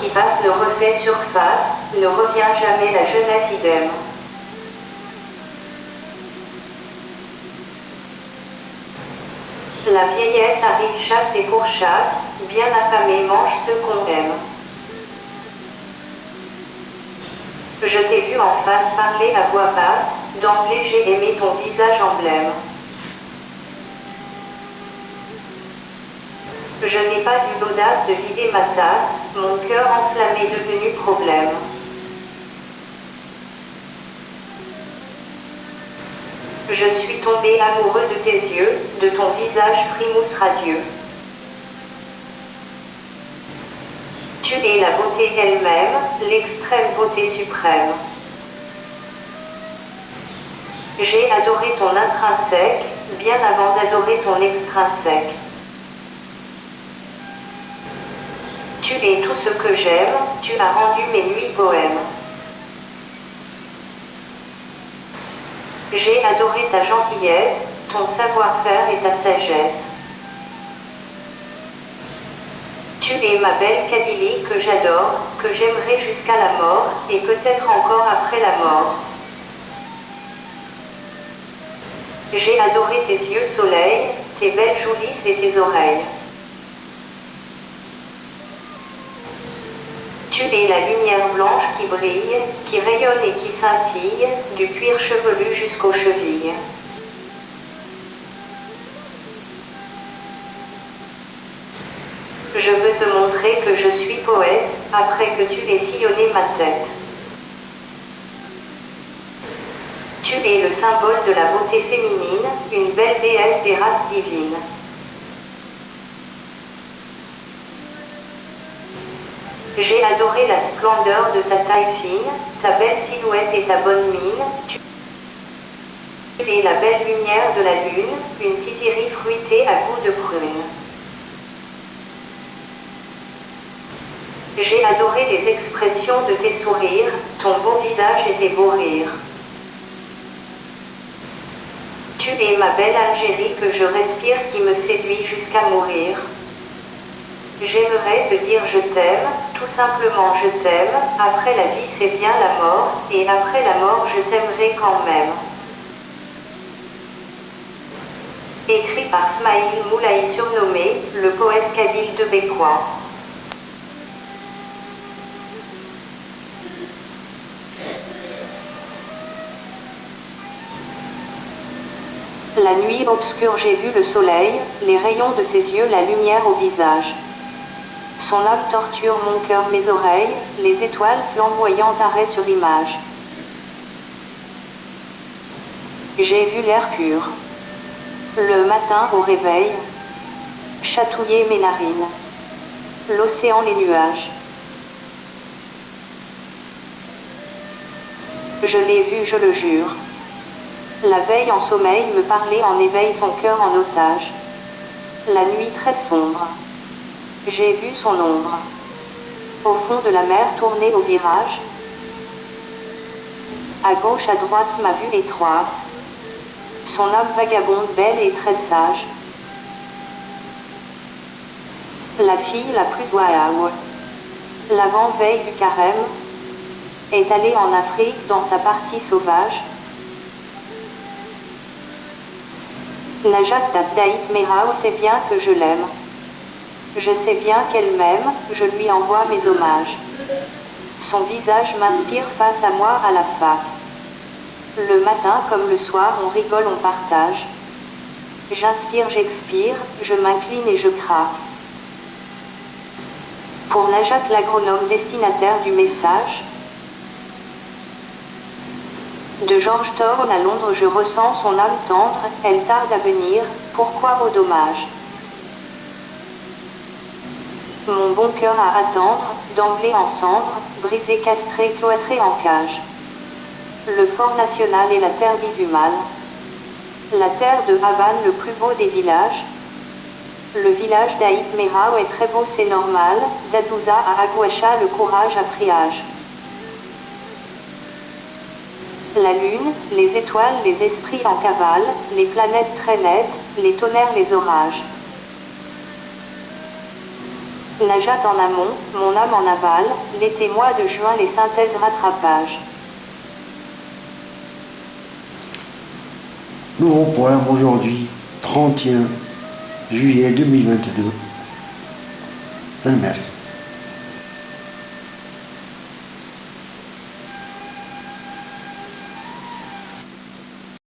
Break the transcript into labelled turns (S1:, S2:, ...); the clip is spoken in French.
S1: qui passe ne refait surface, ne revient jamais la jeunesse idem. La vieillesse arrive chasse et pourchasse, bien affamé mange ce qu'on aime. Je t'ai vu en face parler à voix basse, d'emblée j'ai aimé ton visage emblème. Je n'ai pas eu l'audace de vider ma tasse, mon cœur enflammé devenu problème. Je suis tombé amoureux de tes yeux, de ton visage primous radieux. Tu es la beauté elle-même, l'extrême beauté suprême. J'ai adoré ton intrinsèque, bien avant d'adorer ton extrinsèque. Es tout ce que j'aime, tu as rendu mes nuits poèmes. J'ai adoré ta gentillesse, ton savoir-faire et ta sagesse. Tu es ma belle Kabylie que j'adore, que j'aimerai jusqu'à la mort, et peut-être encore après la mort. J'ai adoré tes yeux soleil, tes belles joulisses et tes oreilles. Blanche qui brille, qui rayonne et qui scintille, du cuir chevelu jusqu'aux chevilles. Je veux te montrer que je suis poète, après que tu aies sillonné ma tête. Tu es le symbole de la beauté féminine, une belle déesse des races divines. J'ai adoré la splendeur de ta taille fine, ta belle silhouette et ta bonne mine. Tu es la belle lumière de la lune, une tiserie fruitée à goût de prune. J'ai adoré les expressions de tes sourires, ton beau visage et tes beaux rires. Tu es ma belle Algérie que je respire qui me séduit jusqu'à mourir. J'aimerais te dire je t'aime, tout simplement je t'aime, après la vie c'est bien la mort, et après la mort je t'aimerai quand même. Écrit par Smaïl Moulaï surnommé, le poète kabyle de Bécois. La nuit obscure j'ai vu le soleil, les rayons de ses yeux, la lumière au visage. Son âme torture mon cœur, mes oreilles, les étoiles flamboyantes arrêt sur image. J'ai vu l'air pur. Le matin au réveil, chatouiller mes narines. L'océan, les nuages. Je l'ai vu, je le jure. La veille en sommeil me parlait en éveil son cœur en otage. La nuit très sombre. J'ai vu son ombre. Au fond de la mer tournée au virage. À gauche, à droite, ma vue étroite. Son âme vagabonde, belle et très sage. La fille la plus waouh. L'avant-veille du carême est allée en Afrique dans sa partie sauvage. Najat Daït Merao sait bien que je l'aime. Je sais bien qu'elle m'aime, je lui envoie mes hommages. Son visage m'inspire face à moi à la fac. Le matin comme le soir, on rigole, on partage. J'inspire, j'expire, je m'incline et je craque. Pour Najat l'agronome destinataire du message, de George Thorne à Londres, je ressens son âme tendre, elle tarde à venir, pourquoi au dommage? Mon bon cœur à attendre, d'emblée en cendres, brisé, castré, cloîtré en cage. Le fort national est la terre mal. La terre de Havane, le plus beau des villages. Le village d'Aït Merao est très beau, c'est normal. D'Adouza à Aguacha, le courage à priage la lune, les étoiles, les esprits en cavale, les planètes très nettes, les tonnerres, les orages. Najat en amont, mon âme en aval, l'été mois de juin les synthèses rattrapage.
S2: Nouveau poème aujourd'hui, 31 juillet 2022. Merci.